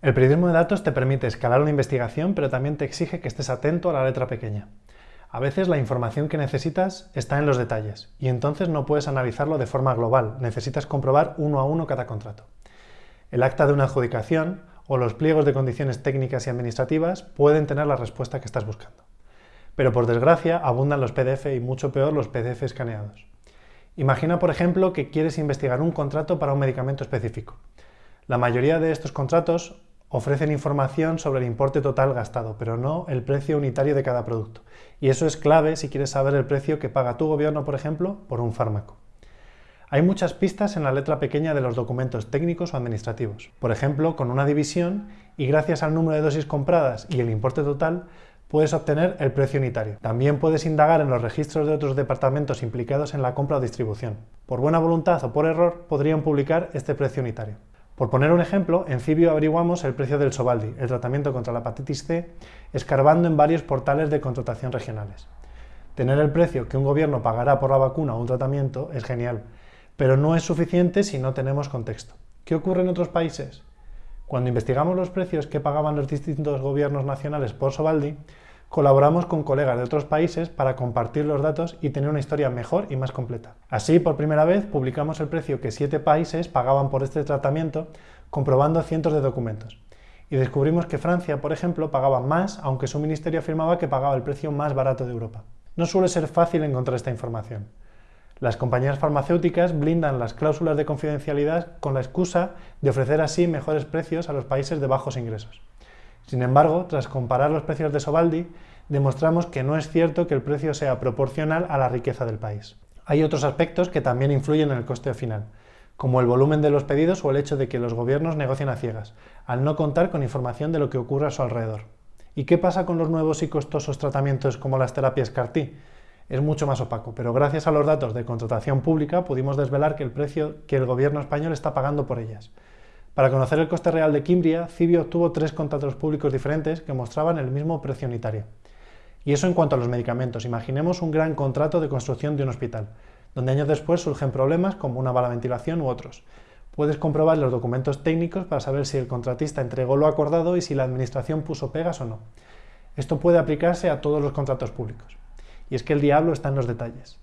El periodismo de datos te permite escalar una investigación, pero también te exige que estés atento a la letra pequeña. A veces la información que necesitas está en los detalles, y entonces no puedes analizarlo de forma global, necesitas comprobar uno a uno cada contrato. El acta de una adjudicación o los pliegos de condiciones técnicas y administrativas pueden tener la respuesta que estás buscando. Pero por desgracia abundan los PDF y mucho peor los PDF escaneados. Imagina, por ejemplo, que quieres investigar un contrato para un medicamento específico. La mayoría de estos contratos ofrecen información sobre el importe total gastado, pero no el precio unitario de cada producto. Y eso es clave si quieres saber el precio que paga tu gobierno, por ejemplo, por un fármaco. Hay muchas pistas en la letra pequeña de los documentos técnicos o administrativos. Por ejemplo, con una división y gracias al número de dosis compradas y el importe total, puedes obtener el precio unitario. También puedes indagar en los registros de otros departamentos implicados en la compra o distribución. Por buena voluntad o por error, podrían publicar este precio unitario. Por poner un ejemplo, en Cibio averiguamos el precio del Sobaldi, el tratamiento contra la hepatitis C, escarbando en varios portales de contratación regionales. Tener el precio que un gobierno pagará por la vacuna o un tratamiento es genial, pero no es suficiente si no tenemos contexto. ¿Qué ocurre en otros países? Cuando investigamos los precios que pagaban los distintos gobiernos nacionales por Sobaldi, Colaboramos con colegas de otros países para compartir los datos y tener una historia mejor y más completa. Así, por primera vez, publicamos el precio que siete países pagaban por este tratamiento, comprobando cientos de documentos. Y descubrimos que Francia, por ejemplo, pagaba más, aunque su ministerio afirmaba que pagaba el precio más barato de Europa. No suele ser fácil encontrar esta información. Las compañías farmacéuticas blindan las cláusulas de confidencialidad con la excusa de ofrecer así mejores precios a los países de bajos ingresos. Sin embargo, tras comparar los precios de Sobaldi, demostramos que no es cierto que el precio sea proporcional a la riqueza del país. Hay otros aspectos que también influyen en el coste final, como el volumen de los pedidos o el hecho de que los gobiernos negocien a ciegas, al no contar con información de lo que ocurre a su alrededor. ¿Y qué pasa con los nuevos y costosos tratamientos como las terapias CAR-T? Es mucho más opaco, pero gracias a los datos de contratación pública pudimos desvelar que el precio que el gobierno español está pagando por ellas. Para conocer el coste real de Kimbria, Cibio obtuvo tres contratos públicos diferentes que mostraban el mismo precio unitario. Y eso en cuanto a los medicamentos. Imaginemos un gran contrato de construcción de un hospital, donde años después surgen problemas como una mala ventilación u otros. Puedes comprobar los documentos técnicos para saber si el contratista entregó lo acordado y si la administración puso pegas o no. Esto puede aplicarse a todos los contratos públicos. Y es que el diablo está en los detalles.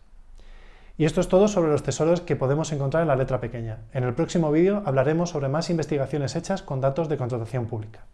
Y esto es todo sobre los tesoros que podemos encontrar en la letra pequeña. En el próximo vídeo hablaremos sobre más investigaciones hechas con datos de contratación pública.